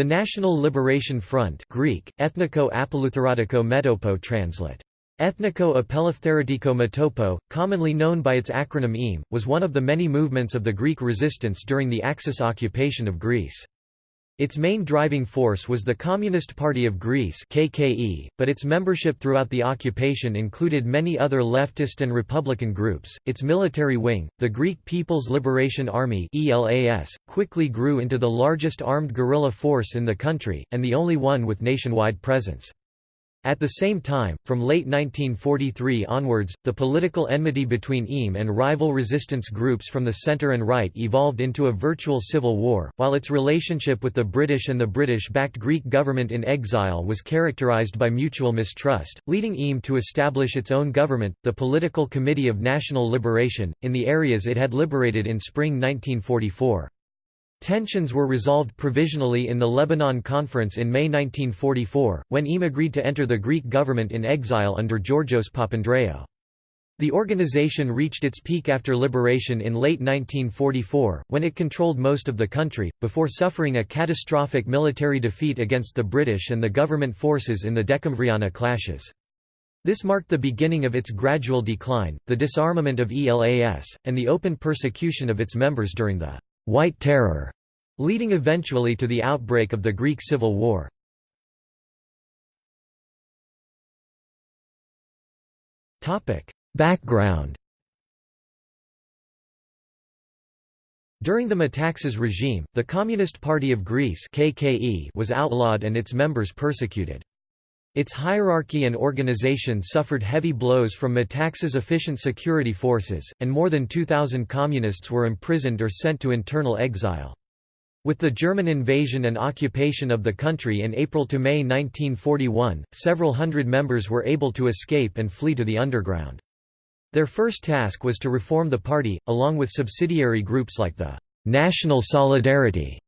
The National Liberation Front Greek, Ethniko Apolloutheratiko Metopo translate. Ethniko Apeleftheratiko Metopo, commonly known by its acronym EAM, was one of the many movements of the Greek resistance during the Axis occupation of Greece. Its main driving force was the Communist Party of Greece KKE, but its membership throughout the occupation included many other leftist and republican groups. Its military wing, the Greek People's Liberation Army ELAS, quickly grew into the largest armed guerrilla force in the country, and the only one with nationwide presence. At the same time, from late 1943 onwards, the political enmity between EAM and rival resistance groups from the centre and right evolved into a virtual civil war, while its relationship with the British and the British-backed Greek government in exile was characterised by mutual mistrust, leading EAM to establish its own government, the Political Committee of National Liberation, in the areas it had liberated in spring 1944. Tensions were resolved provisionally in the Lebanon Conference in May 1944, when EAM agreed to enter the Greek government in exile under Georgios Papandreou. The organization reached its peak after liberation in late 1944, when it controlled most of the country, before suffering a catastrophic military defeat against the British and the government forces in the Decemvriana clashes. This marked the beginning of its gradual decline, the disarmament of ELAS, and the open persecution of its members during the White Terror, leading eventually to the outbreak of the Greek Civil War. Background During the Metaxas regime, the Communist Party of Greece KKE was outlawed and its members persecuted. Its hierarchy and organization suffered heavy blows from Metaxas efficient security forces, and more than 2,000 communists were imprisoned or sent to internal exile. With the German invasion and occupation of the country in April to May 1941, several hundred members were able to escape and flee to the underground. Their first task was to reform the party, along with subsidiary groups like the National Solidarity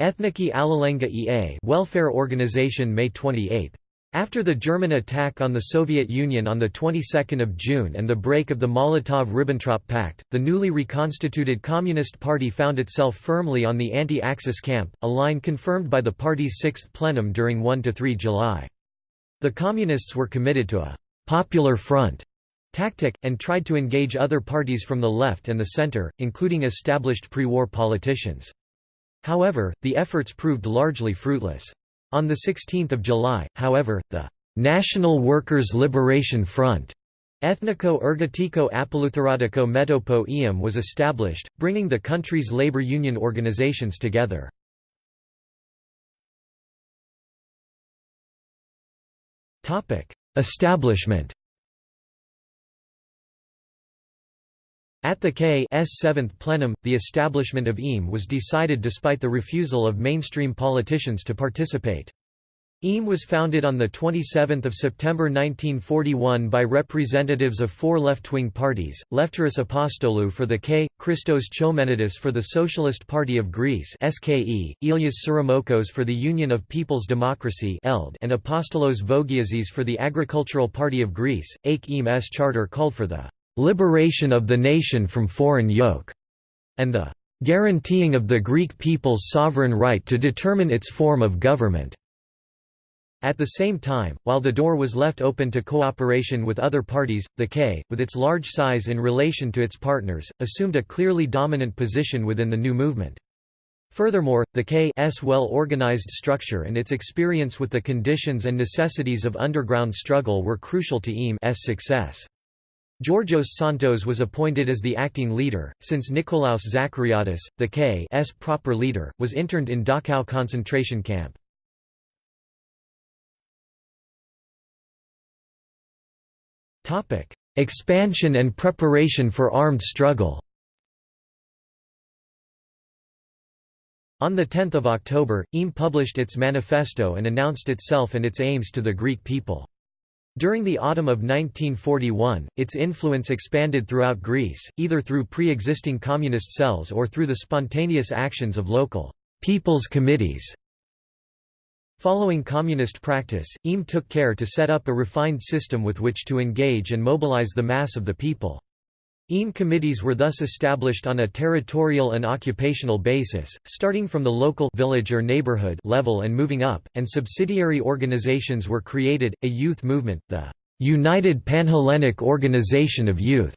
Ethniki Allilengyi EA welfare organization May 28. After the German attack on the Soviet Union on the 22nd of June and the break of the Molotov–Ribbentrop Pact, the newly reconstituted Communist Party found itself firmly on the anti-Axis camp, a line confirmed by the party's sixth plenum during 1–3 July. The Communists were committed to a «popular front» tactic, and tried to engage other parties from the left and the center, including established pre-war politicians. However, the efforts proved largely fruitless. On 16 July, however, the National Workers' Liberation Front Ethniko Ergotiko Apolloutheratiko Metopo EAM was established, bringing the country's labor union organizations together. Establishment At the K.'s seventh plenum, the establishment of EAM was decided despite the refusal of mainstream politicians to participate. EAM was founded on 27 September 1941 by representatives of four left-wing parties, Lefteris Apostolou for the K, Christos Chomenidis for the Socialist Party of Greece SKE, Ilias Tsirimokos for the Union of People's Democracy and Apostolos Vogiazis for the Agricultural Party of Greece. AKE EAM's charter called for the liberation of the nation from foreign yoke, and the guaranteeing of the Greek people's sovereign right to determine its form of government. At the same time, while the door was left open to cooperation with other parties, the K, with its large size in relation to its partners, assumed a clearly dominant position within the new movement. Furthermore, the K's well-organized structure and its experience with the conditions and necessities of underground struggle were crucial to EAM's success. Georgios Siantos was appointed as the acting leader, since Nikolaos Zachariadis, the K.'s proper leader, was interned in Dachau concentration camp. Expansion and preparation for armed struggle On 10 October, EAM published its manifesto and announced itself and its aims to the Greek people. During the autumn of 1941, its influence expanded throughout Greece, either through pre-existing communist cells or through the spontaneous actions of local «people's committees». Following communist practice, EAM took care to set up a refined system with which to engage and mobilize the mass of the people. EAM committees were thus established on a territorial and occupational basis, starting from the local village or neighborhood level and moving up, and subsidiary organizations were created, a youth movement, the United Panhellenic Organization of Youth,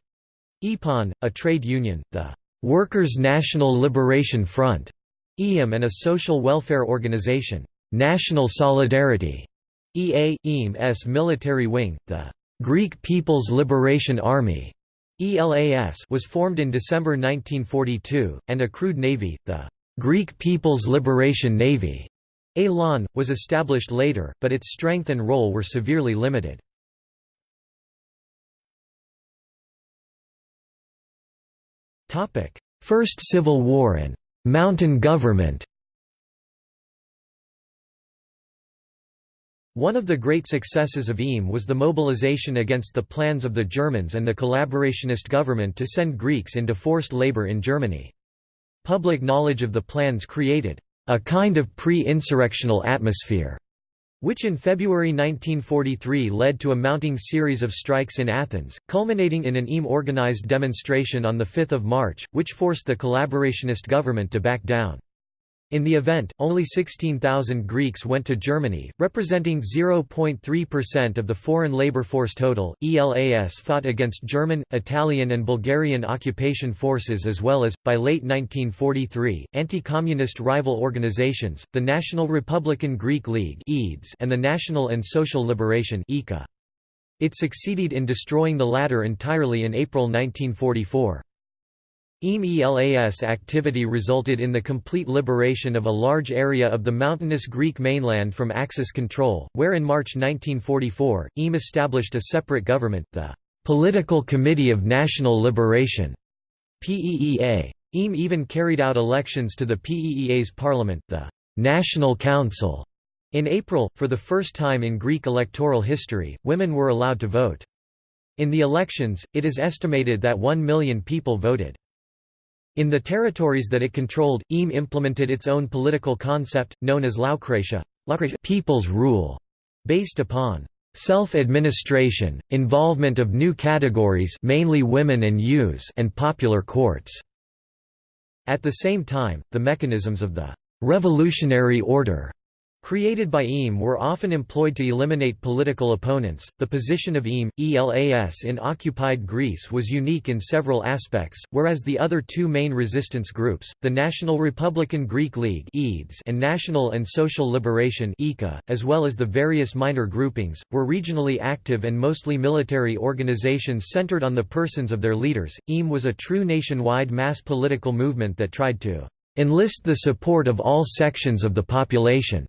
EPON, a trade union, the Workers' National Liberation Front, EAM and a social welfare organization, National Solidarity, EA, EAM's military wing, the Greek People's Liberation Army, ELAS was formed in December 1942, and a crewed navy, the Greek People's Liberation Navy, ELAN, was established later, but its strength and role were severely limited. First Civil War and «mountain government» One of the great successes of EAM was the mobilization against the plans of the Germans and the collaborationist government to send Greeks into forced labor in Germany. Public knowledge of the plans created a kind of pre-insurrectional atmosphere, which in February 1943 led to a mounting series of strikes in Athens, culminating in an EAM-organized demonstration on 5 March, which forced the collaborationist government to back down. In the event, only 16,000 Greeks went to Germany, representing 0.3% of the foreign labor force total. ELAS fought against German, Italian, and Bulgarian occupation forces as well as, by late 1943, anti communist rival organizations, the National Republican Greek League and the National and Social Liberation. It succeeded in destroying the latter entirely in April 1944. EAM-ELAS activity resulted in the complete liberation of a large area of the mountainous Greek mainland from Axis control, where in March 1944, EAM established a separate government, the Political Committee of National Liberation PEEA. EAM even carried out elections to the PEEA's parliament, the National Council. In April, for the first time in Greek electoral history, women were allowed to vote. In the elections, it is estimated that one million people voted. In the territories that it controlled, EAM implemented its own political concept, known as Laokratia people's rule, based upon self-administration, involvement of new categories mainly women and youths and popular courts. At the same time, the mechanisms of the revolutionary order created by EAM were often employed to eliminate political opponents. The position of EAM, ELAS in occupied Greece was unique in several aspects, whereas the other two main resistance groups, the National Republican Greek League and National and Social Liberation as well as the various minor groupings, were regionally active and mostly military organizations centered on the persons of their leaders. EAM was a true nationwide mass political movement that tried to enlist the support of all sections of the population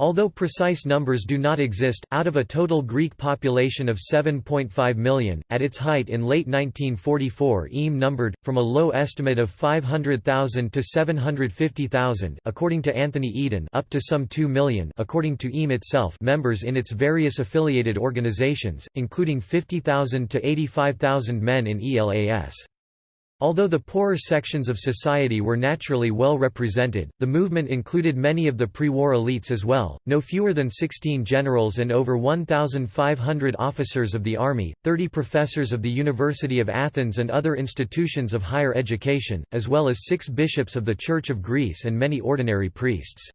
Although precise numbers do not exist, out of a total Greek population of 7.5 million, at its height in late 1944 EAM numbered, from a low estimate of 500,000 to 750,000 according to Anthony Eden up to some 2 million according to EAM itself members in its various affiliated organizations, including 50,000 to 85,000 men in ELAS. Although the poorer sections of society were naturally well represented, the movement included many of the pre-war elites as well, no fewer than 16 generals and over 1,500 officers of the army, 30 professors of the University of Athens and other institutions of higher education, as well as six bishops of the Church of Greece and many ordinary priests.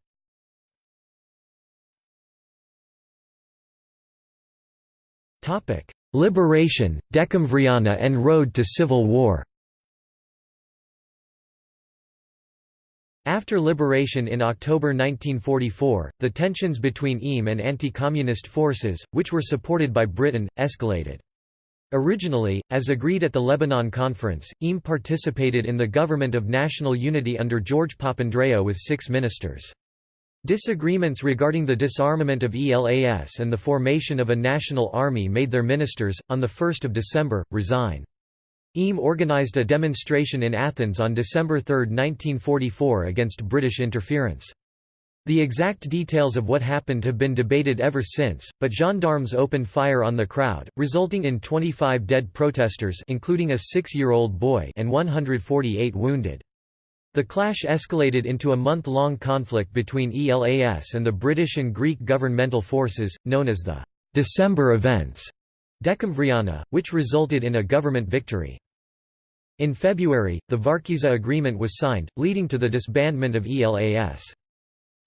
Liberation, Decemvriana and road to civil war After liberation in October 1944, the tensions between EAM and anti-communist forces, which were supported by Britain, escalated. Originally, as agreed at the Lebanon Conference, EAM participated in the government of national unity under George Papandreou with six ministers. Disagreements regarding the disarmament of ELAS and the formation of a national army made their ministers, on 1 December, resign. EAM organised a demonstration in Athens on December 3, 1944 against British interference. The exact details of what happened have been debated ever since, but gendarmes opened fire on the crowd, resulting in 25 dead protesters including a six-year-old boy and 148 wounded. The clash escalated into a month-long conflict between ELAS and the British and Greek governmental forces, known as the December Events, Decemvriana, which resulted in a government victory. In February, the Varkiza Agreement was signed, leading to the disbandment of ELAS.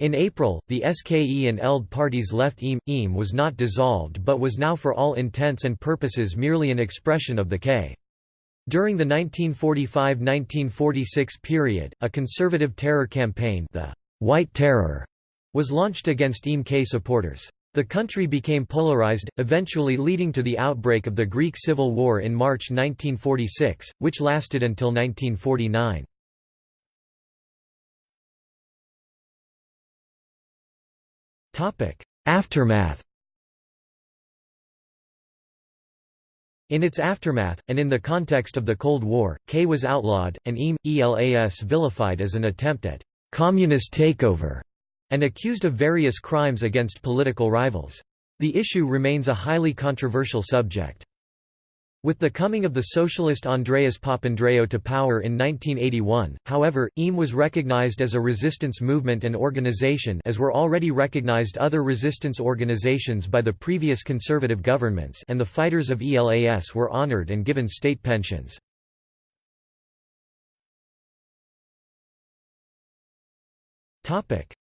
In April, the SKE and ELD parties left EAM. EAM was not dissolved but was now for all intents and purposes merely an expression of the K. During the 1945–1946 period, a conservative terror campaign the White Terror was launched against EAM-K supporters. The country became polarized, eventually leading to the outbreak of the Greek Civil War in March 1946, which lasted until 1949. Aftermath In its aftermath, and in the context of the Cold War, K was outlawed, and EAM, ELAS vilified as an attempt at «communist takeover» and accused of various crimes against political rivals. The issue remains a highly controversial subject. With the coming of the socialist Andreas Papandreou to power in 1981, however, EAM was recognized as a resistance movement and organization as were already recognized other resistance organizations by the previous conservative governments and the fighters of ELAS were honored and given state pensions.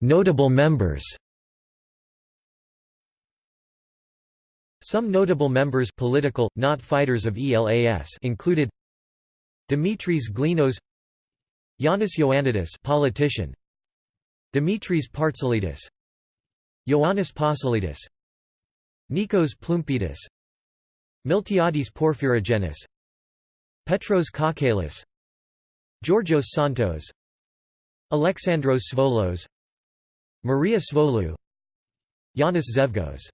Notable members. Some notable members political, not fighters of ELAS included Dimitris Glinos Yanis Ioannidis politician Dimitris Partzalidis Ioannis Pasalidis Nikos Ploumpidis Miltiades Porphyrogenis Petros Kokkalis Georgios Siantos Alexandros Svolos Maria Svolou Yanis Zevgos